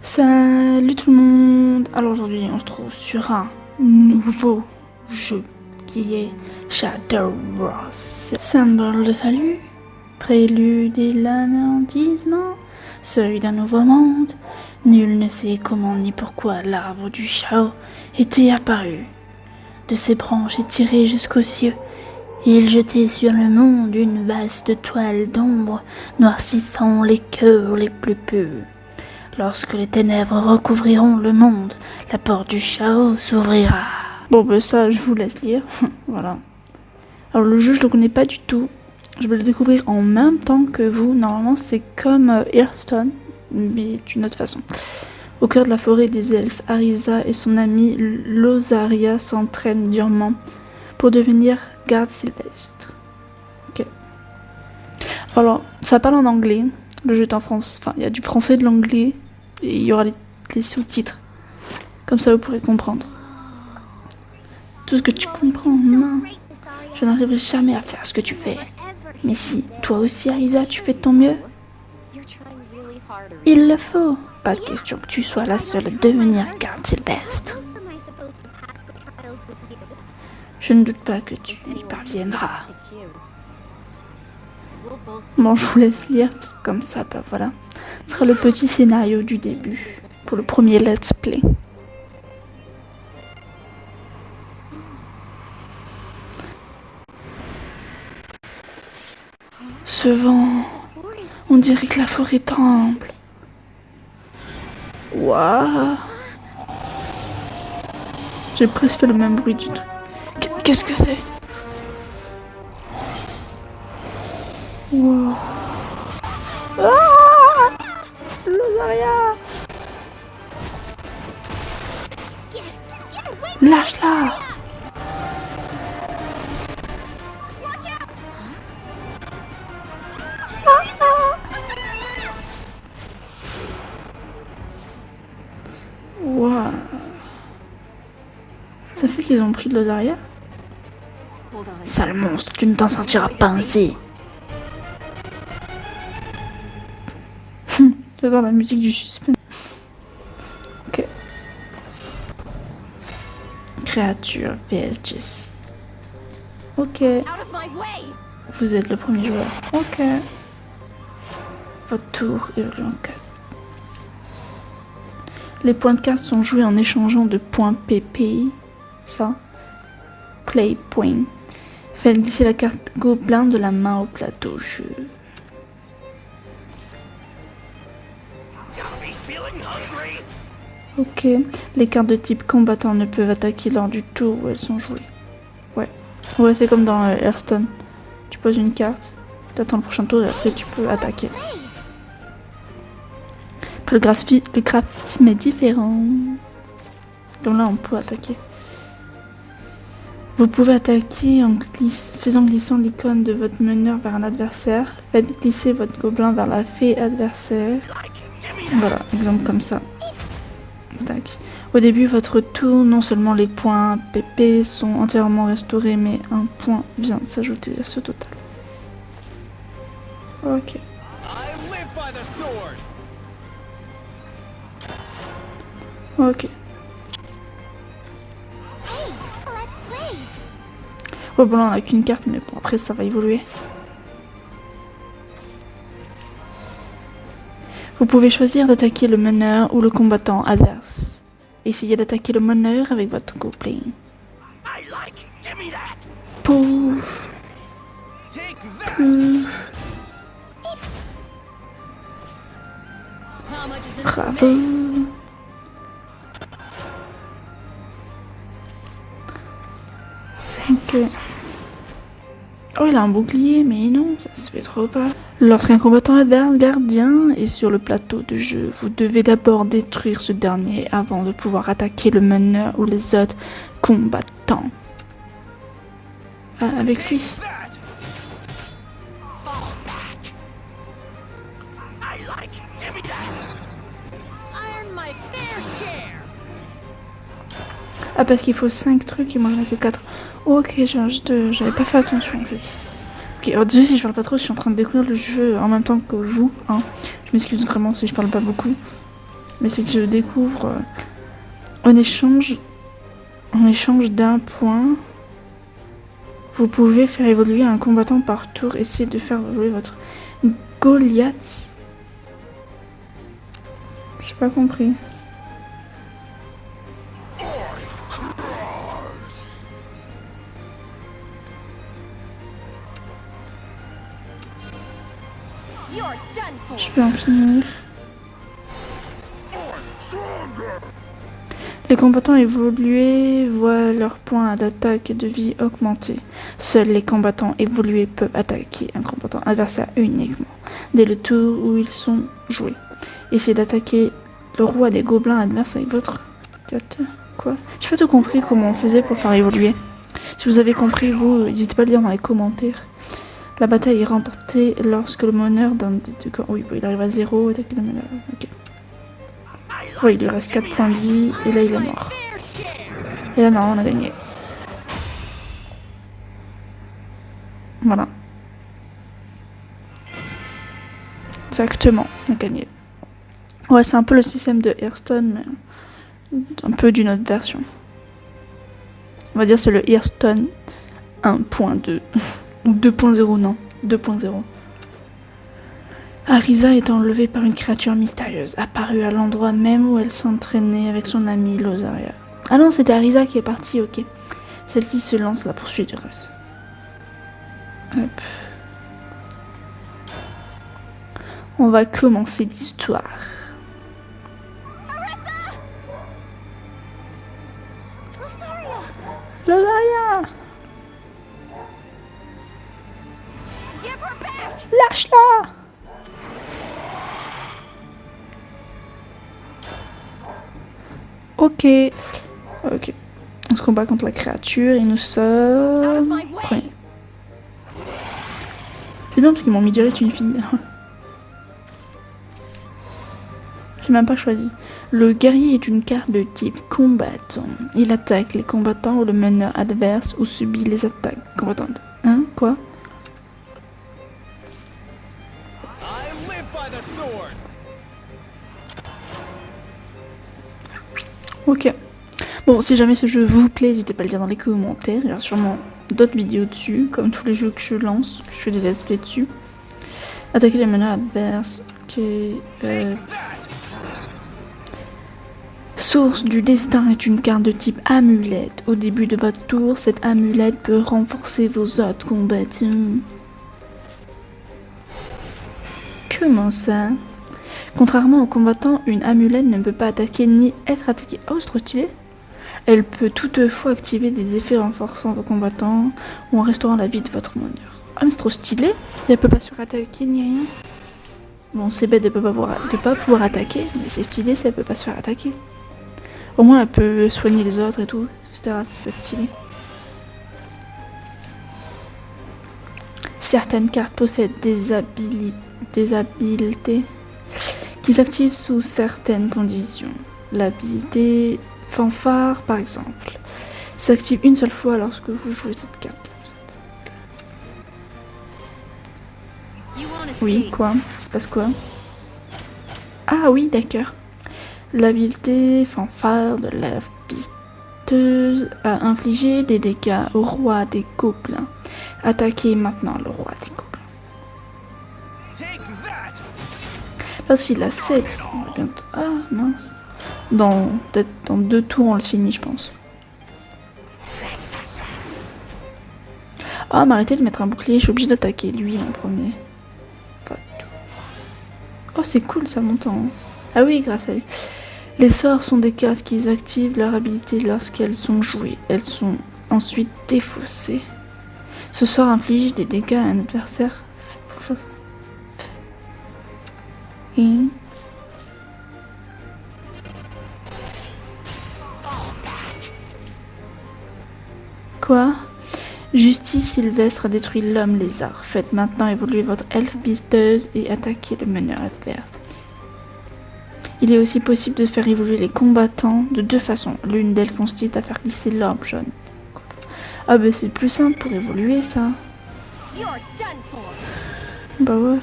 Salut tout le monde Alors aujourd'hui on se trouve sur un nouveau jeu qui est Shadow Ross. Symbole de salut, prélude et l'anéantissement, seuil d'un nouveau monde. Nul ne sait comment ni pourquoi l'arbre du Chao était apparu. De ses branches étirées jusqu'aux cieux, il jetait sur le monde une vaste toile d'ombre noircissant les cœurs les plus purs. Lorsque les ténèbres recouvriront le monde, la porte du chaos s'ouvrira. Bon, ben ça, je vous laisse lire. voilà. Alors, le jeu, je le connais pas du tout. Je vais le découvrir en même temps que vous. Normalement, c'est comme euh, Hearthstone, mais d'une autre façon. Au cœur de la forêt des elfes, Arisa et son ami Losaria s'entraînent durement pour devenir garde sylvestre. Ok. Alors, ça parle en anglais. Le jeu est en France. Enfin, il y a du français de l'anglais il y aura les, sous-titres. Comme ça, vous pourrez comprendre. Tout ce que tu comprends, non. Je n'arriverai jamais à faire ce que tu fais. Mais si, toi aussi, Arisa, tu fais de ton mieux. Il le faut. Pas de question que tu sois la seule à devenir garde sylvestre. Je ne doute pas que tu y parviendras. Bon, je vous laisse lire, comme ça, bah voilà. Ce sera le petit scénario du début, pour le premier let's play. Ce vent, on dirait que la forêt tremble. Waouh J'ai presque fait le même bruit du tout. Qu'est-ce que c'est? Wow. Lâche-la. Ça fait qu'ils ont pris de Losaria Sale monstre, tu ne t'en sortiras pas ainsi. J'adore la musique du suspense. Créature vs. Ok. Vous êtes le premier joueur. Ok. Votre tour évolue en 4. Les points de carte sont joués en échangeant de points PPI. Ça. Play point. Faites glisser la carte gobelin de la main au plateau jeu. Ok, les cartes de type combattant ne peuvent attaquer lors du tour où elles sont jouées. Ouais, ouais c'est comme dans euh, Hearthstone. Tu poses une carte, tu attends le prochain tour et après tu peux attaquer. Le, le graphisme est différent. Donc là on peut attaquer. Vous pouvez attaquer en faisant glisser l'icône de votre meneur vers un adversaire. Faites glisser votre gobelin vers la fée adversaire. Voilà, exemple comme ça. Au début, votre tour, non seulement les points PP sont entièrement restaurés, mais un point vient s'ajouter à ce total. Ok. Ok. bon, là, on n'a qu'une carte, mais bon, après, ça va évoluer. Vous pouvez choisir d'attaquer le meneur ou le combattant adverse. Essayez d'attaquer le meneur avec votre gobelin. Pouf. Pouf. Bravo. Ok. Oh, il a un bouclier, mais non, ça se fait trop pas. Lorsqu'un combattant adverse gardien est sur le plateau de jeu, vous devez d'abord détruire ce dernier avant de pouvoir attaquer le meneur ou les autres combattants. Ah, avec lui. Ah, parce qu'il faut 5 trucs et moi j'en ai que 4. ok, j'avais pas fait attention en fait. Désolé si je parle pas trop, je suis en train de découvrir le jeu en même temps que vous. Hein. Je m'excuse vraiment si je parle pas beaucoup. Mais c'est que je découvre euh, en échange, en échange d'un point, vous pouvez faire évoluer un combattant par tour. Essayez de faire évoluer votre Goliath. J'ai pas compris. Je peux en finir. Les combattants évolués voient leurs points d'attaque et de vie augmenter. Seuls les combattants évolués peuvent attaquer un combattant adversaire uniquement dès le tour où ils sont joués. Essayez d'attaquer le roi des gobelins adverse avec votre... Quoi? J'ai pas tout compris comment on faisait pour faire évoluer. Si vous avez compris, vous, n'hésitez pas à le dire dans les commentaires. La bataille est remportée lorsque le meneur d'un des deux camps... Oui, il arrive à zéro, attaquer le meneur. Ok. Oui, il lui reste 4 points de vie, et là il est mort. Et là, non, on a gagné. Voilà. Exactement, on a gagné. Ouais, c'est un peu le système de Hearthstone, mais un peu d'une autre version. On va dire c'est le Hearthstone 1.2. Ou 2.0, non. 2.0. Arisa est enlevée par une créature mystérieuse, apparue à l'endroit même où elle s'entraînait avec son ami Lozaria. Ah non, c'était Arisa qui est partie, ok. Celle-ci se lance à la poursuite du Russ. Hop. On va commencer l'histoire. Lozaria Lâche-la Ok. Ok. On se combat contre la créature et nous sommes... C'est bien parce qu'ils m'ont mis direct une fille. J'ai même pas choisi. Le guerrier est une carte de type combattant. Il attaque les combattants ou le meneur adverse ou subit les attaques combattantes. Hein? Quoi? Ok. Bon, si jamais ce jeu vous plaît, n'hésitez pas à le dire dans les commentaires. Il y aura sûrement d'autres vidéos dessus, comme tous les jeux que je lance, que je fais des let's play dessus. Attaquer les meneurs adverses. Ok. Euh... Source du destin est une carte de type amulette. Au début de votre tour, cette amulette peut renforcer vos autres combattants. Comment ça? Contrairement aux combattants, une amulette ne peut pas attaquer ni être attaquée. Oh, c'est trop stylé Elle peut toutefois activer des effets renforçant vos combattants ou en restaurant la vie de votre meneur. Ah, mais c'est trop stylé Et elle peut pas sur-attaquer ni rien. Bon, c'est bête de pas, pas pouvoir attaquer, mais c'est stylé si elle peut pas se faire attaquer. Au moins, elle peut soigner les autres et tout, etc. Ça peut être stylé. Certaines cartes possèdent des, des habiletés qui s'active sous certaines conditions. L'habilité fanfare, par exemple, s'active une seule fois lorsque vous jouez cette carte. Oui, quoi? Il se passe quoi? Ah oui, d'accord. L'habileté fanfare de la pisteuse a infligé des dégâts au roi des gobelins. Attaquez maintenant le roi des Parce qu'il a 7. Ah mince. Dans peut-être deux tours on le finit je pense. Ah m'arrêtez de mettre un bouclier, je suis obligée d'attaquer lui en premier. Oh c'est cool ça montant. Ah oui grâce à lui. Les sorts sont des cartes qui activent leur habilité lorsqu'elles sont jouées. Elles sont ensuite défaussées. Ce sort inflige des dégâts à un adversaire Quoi? Justice Sylvestre a détruit l'homme lézard. Faites maintenant évoluer votre elfe pisteuse et attaquer le meneur adverse. Il est aussi possible de faire évoluer les combattants de deux façons. L'une d'elles consiste à faire glisser l'homme jaune. Ah bah c'est plus simple pour évoluer ça. Bah ouais.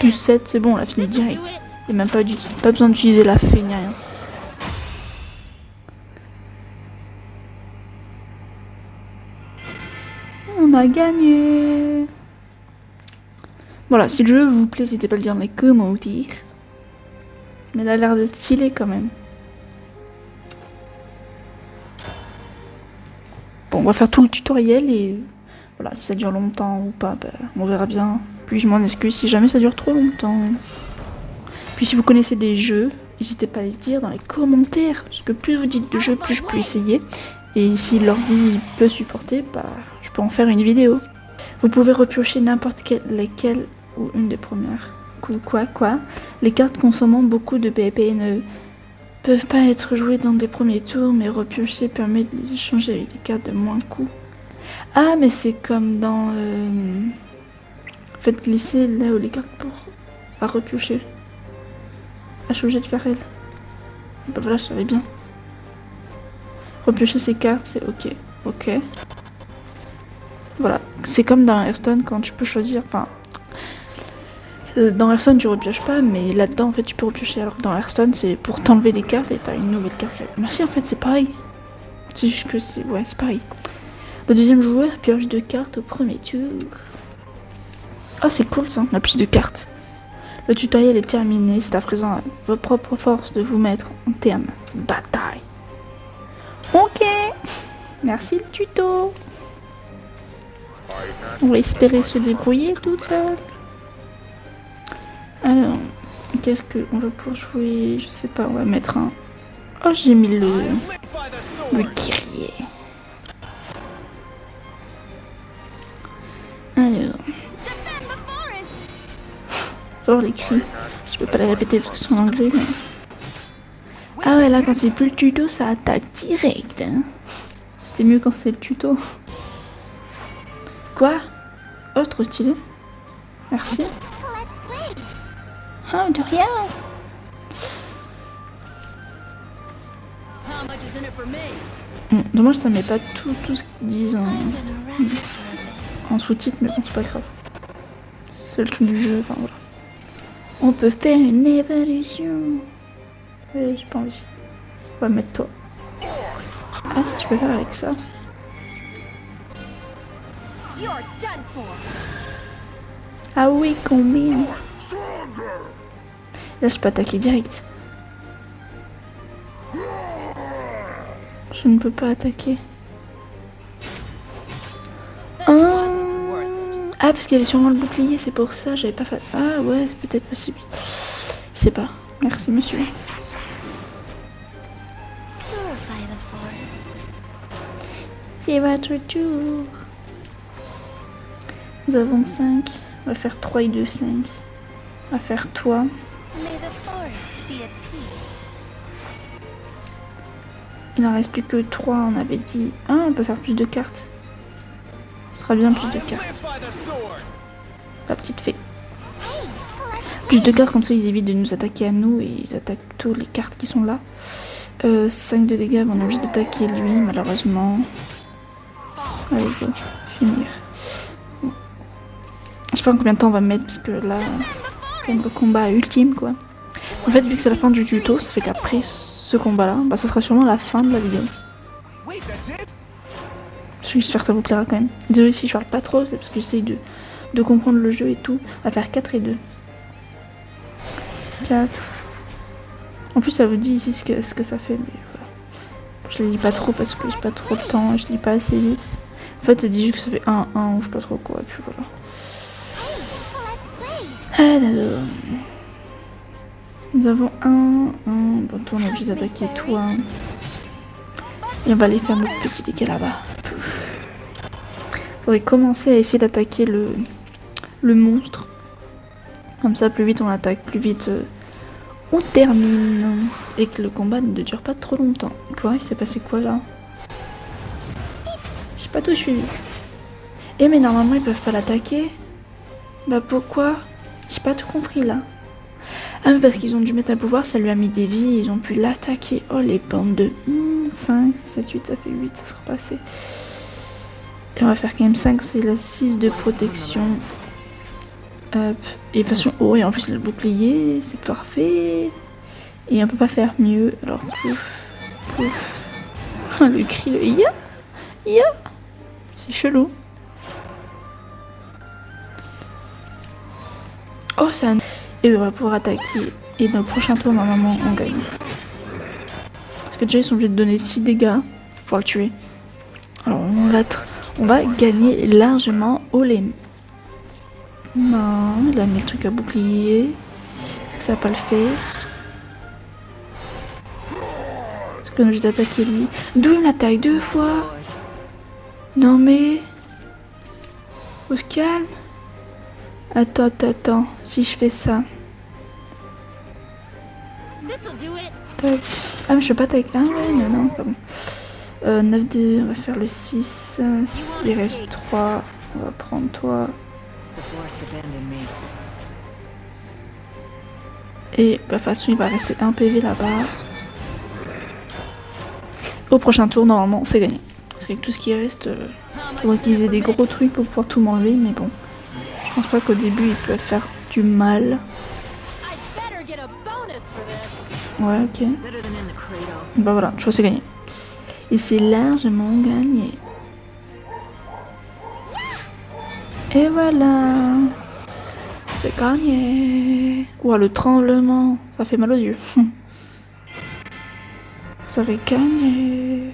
Plus 7, c'est bon, on l'a fini direct. Et même pas, du, pas besoin d'utiliser la fée ni rien. On a gagné Voilà, si le jeu vous plaît, n'hésitez pas à le dire dans les commentaires. Mais il a l'air d'être stylé quand même. Bon, on va faire tout le tutoriel et voilà, si ça dure longtemps ou pas, ben, on verra bien. Puis je m'en excuse si jamais ça dure trop longtemps. Puis si vous connaissez des jeux, n'hésitez pas à les dire dans les commentaires. Parce que plus vous dites de jeux, plus je peux essayer. Et si l'ordi peut supporter, bah, je peux en faire une vidéo. Vous pouvez repiocher n'importe quelle, lesquelles ou une des premières. Quoi, quoi Les cartes consommant beaucoup de PvP ne peuvent pas être jouées dans des premiers tours, mais repiocher permet de les échanger avec des cartes de moins coût. Ah, mais c'est comme dans... Euh, faites glisser là où les cartes pour à repiocher. Suis obligée de faire elle. Bah voilà, je savais bien. Repiocher ses cartes, c'est ok. Ok. Voilà. C'est comme dans Hearthstone quand tu peux choisir. Enfin, euh, dans Hearthstone, tu repioches pas, mais là-dedans, en fait, tu peux repiocher. Alors dans Hearthstone, c'est pour t'enlever des cartes et t'as une nouvelle carte. Merci, en fait, c'est pareil. C'est juste que c'est. Ouais, c'est pareil. Le deuxième joueur pioche deux cartes au premier tour. Oh, c'est cool ça, on a plus de cartes. Le tutoriel est terminé, c'est à présent à vos propres forces de vous mettre en terme de bataille. Ok, merci le tuto. On va espérer se débrouiller toute seule. Alors, qu'est-ce qu'on va pour jouer? Je sais pas, on va mettre un... Oh, j'ai mis le... Le guerrier. Les cris. Je peux pas les répéter parce que c'est en anglais, mais... Ah ouais, là, quand c'est plus le tuto, ça attaque direct. Hein. C'était mieux quand c'est le tuto. Quoi? Oh, trop stylé. Merci. Ah, de rien. Hum, dommage, ça met pas tout, tout ce qu'ils disent en, en sous-titre, mais bon, c'est pas grave. C'est le truc du jeu, enfin voilà. On peut faire une évolution. Oui, j'ai pas envie. On va mettre toi. Ah si, je peux faire avec ça. Ah oui, combien? Là, je peux attaquer direct. Je ne peux pas attaquer. Ah parce qu'il y avait sûrement le bouclier, c'est pour ça, j'avais pas fait... Ah ouais, c'est peut-être possible. Je sais pas. Merci, monsieur. C'est votre tour. Nous avons 5. On va faire 3 et 2, 5. On va faire toi. Il n'en reste plus que 3, on avait dit. Ah, on peut faire plus de cartes. Ce sera bien plus de cartes. La petite fée. Plus de cartes, comme ça ils évitent de nous attaquer à nous et ils attaquent plutôt les cartes qui sont là. 5 euh, de dégâts, on a envie d'attaquer lui, malheureusement. Allez, go, finir. Je sais pas combien de temps on va mettre parce que là, c'est le combat ultime quoi. En fait, vu que c'est la fin du tuto, ça fait qu'après ce combat-là, bah ça sera sûrement la fin de la vidéo. J'espère que ça vous plaira quand même. Désolé si je parle pas trop, c'est parce que j'essaye de, de comprendre le jeu et tout. À faire 4 et 2. 4. En plus, ça vous dit ici ce que, ce que ça fait, mais voilà. Je les lis pas trop parce que j'ai pas trop de temps je lis pas assez vite. En fait, ça dit juste que ça fait 1, 1 ou je sais pas trop quoi, et puis voilà. Nous avons un, un, bon, on est obligé d'attaquer toi. Et on va aller faire notre petit dégât là-bas. Commencer à essayer d'attaquer le, le monstre. Comme ça, plus vite on attaque, plus vite euh, on termine. Et que le combat ne dure pas trop longtemps. Quoi Il s'est passé quoi là? Je sais pas tout suivi. Eh mais normalement ils peuvent pas l'attaquer. Bah pourquoi? J'ai pas tout compris là. Ah mais parce qu'ils ont dû mettre un pouvoir, ça lui a mis des vies, ils ont pu l'attaquer. Oh les bandes de 5, 7, 8, ça fait 8, ça sera passé. Et on va faire quand même 5, c'est la 6 de protection. Hop. Et de façon, oh, et en plus, le bouclier, c'est parfait. Et on peut pas faire mieux. Alors, pouf, pouf. le cri, le ya, ya. C'est chelou. Oh, c'est un... Et on va pouvoir attaquer. Et dans le prochain tour, normalement, on gagne. Parce que déjà, ils sont obligés de donner 6 dégâts pour le tuer. Alors, on va, on va gagner largement au lait. Non, il a mis le truc à bouclier. Est-ce que ça va pas le faire? Est-ce que j'ai d'attaquer lui? D'où il m'attaque deux fois? Non mais... On se calme Attends, attends, attends. Si je fais ça... Tac. Ah mais je peux pas tac. Ah ouais, non, non, pas bon. Euh, 9 2, on va faire le 6. Il reste 3. On va prendre toi. Et bah, de toute façon, il va rester un PV là-bas. Au prochain tour, normalement, c'est gagné. C'est que tout ce qui reste, il euh, faudrait qu'ils aient des gros trucs pour pouvoir tout m'enlever, mais bon. Je pense pas qu'au début, ils peuvent faire du mal. Ouais, ok. Bah voilà, je vois c'est gagné. Et c'est largement gagné. Et voilà C'est gagné Ouah, le tremblement Ça fait mal aux yeux. Ça fait gagner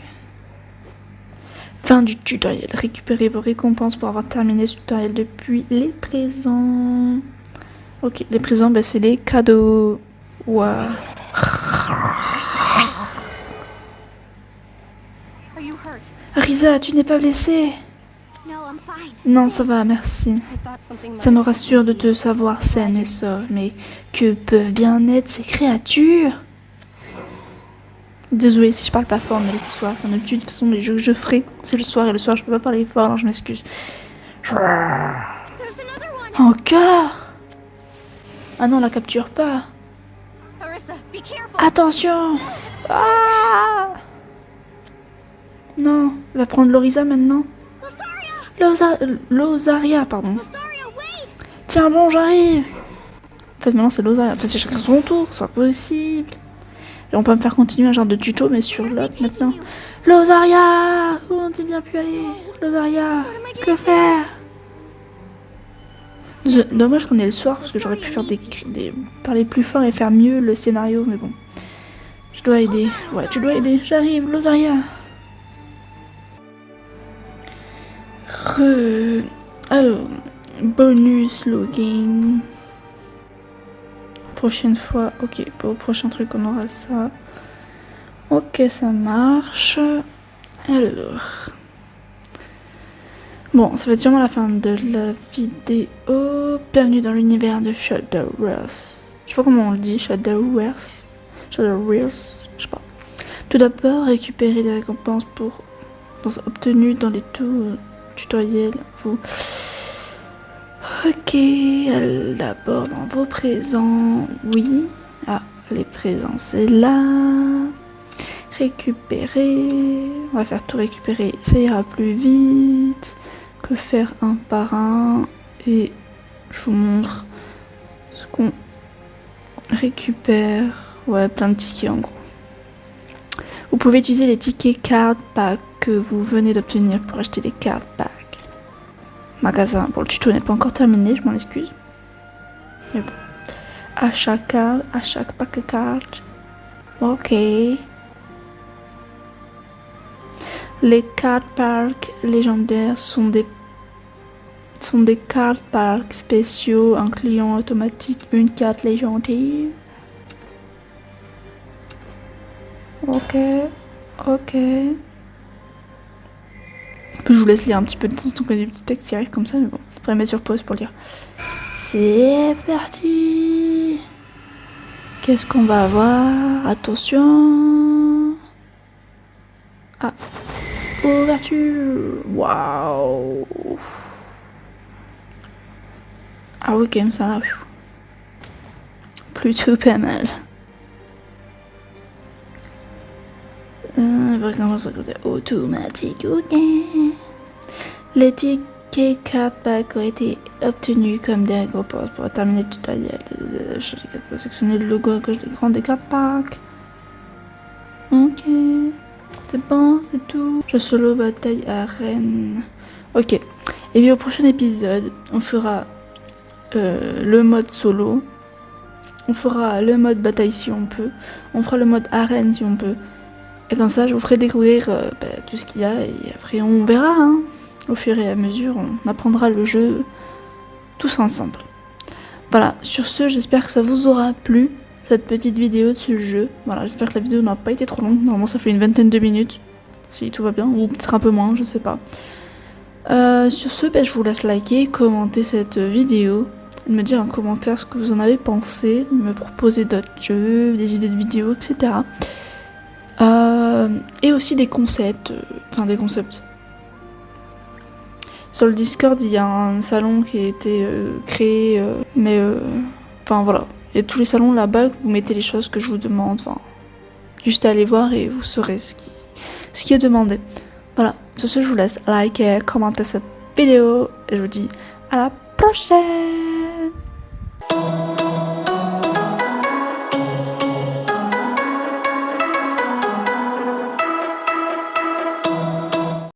Fin du tutoriel. Récupérez vos récompenses pour avoir terminé ce tutoriel depuis les présents. Ok, les présents, ben, c'est les cadeaux. Ouah. Risa, tu n'es pas blessée. Non, ça va, merci. Ça me rassure de te savoir saine et sauve, mais que peuvent bien être ces créatures? Désolée si je parle pas fort, mais le soir, d'habitude, de toute façon, les jeux que je ferai, c'est le soir, et le soir, je peux pas parler fort, alors je m'excuse. Encore? Ah non, la capture pas. Attention! Ah Non, va prendre Lorisa maintenant. Losaria, pardon. Tiens bon, j'arrive. En fait, maintenant c'est Losaria. Enfin, c'est chacun son tour, c'est pas possible. Et on peut me faire continuer un genre de tuto, mais sur l'autre maintenant. Losaria Où on bien pu aller? Losaria Que faire? Dommage qu'on ait le soir, parce que j'aurais pu faire parler plus fort et faire mieux le scénario, mais bon. Je dois aider. Ouais, tu dois aider. J'arrive, Losaria Alors, bonus login. Prochaine fois, ok, pour le prochain truc, on aura ça. Ok, ça marche. Alors. Bon, ça va être sûrement la fin de la vidéo. Bienvenue dans l'univers de Shadowverse. Je sais pas comment on le dit, Shadowverse. Shadowverse, je sais pas. Tout d'abord, récupérer les récompenses pour obtenues dans les tours tutoriel, vous... Ok, d'abord dans vos présents, oui. Ah, les présents, c'est là. Récupérer, on va faire tout récupérer, ça ira plus vite que faire un par un. Et je vous montre ce qu'on récupère. Ouais, plein de tickets en gros. Vous pouvez utiliser les tickets card pack que vous venez d'obtenir pour acheter les cartes pack. Magasin. Bon, le tuto n'est pas encore terminé, je m'en excuse. Mais bon. À chaque carte, à chaque paquet de cartes. Ok. Les cartes parcs légendaires sont des sont des cartes parcs spéciaux, un client automatique, une carte légendaire. Ok, ok. Je vous laisse lire un petit peu de temps en des petits textes qui arrivent comme ça, mais bon, faudrait mettre sur pause pour lire. C'est parti Qu'est-ce qu'on va avoir? Attention Ah Ouverture Waouh Ah oui, quand même, ça. Plutôt pas mal. Euh, automatique, ok. Les tickets Ok, 4 packs ont été obtenus comme des agroports pour terminer le tutoriel. Je vais sélectionner le logo à gauche des grands des 4 packs. Ok, c'est bon, c'est tout. Je solo bataille arène. Ok, et bien au prochain épisode, on fera euh, le mode solo. On fera le mode bataille si on peut. On fera le mode arène si on peut. Et comme ça, je vous ferai découvrir euh, bah, tout ce qu'il y a. Et après, on verra. Hein. Au fur et à mesure, on apprendra le jeu tous ensemble. Voilà, sur ce, j'espère que ça vous aura plu, cette petite vidéo de ce jeu. Voilà, j'espère que la vidéo n'a pas été trop longue. Normalement, ça fait une vingtaine de minutes, si tout va bien. Ou peut-être un peu moins, je sais pas. Euh, sur ce, bah, je vous laisse liker, commenter cette vidéo me dire en commentaire ce que vous en avez pensé, me proposer d'autres jeux, des idées de vidéos, etc. Euh, et aussi des concepts, euh, enfin des concepts. Sur le Discord, il y a un salon qui a été euh, créé, mais enfin voilà, il y a tous les salons là-bas vous mettez les choses que je vous demande, enfin juste aller voir et vous saurez ce qui, ce qui est demandé. Voilà, sur ce, je vous laisse liker, commenter cette vidéo et je vous dis à la prochaine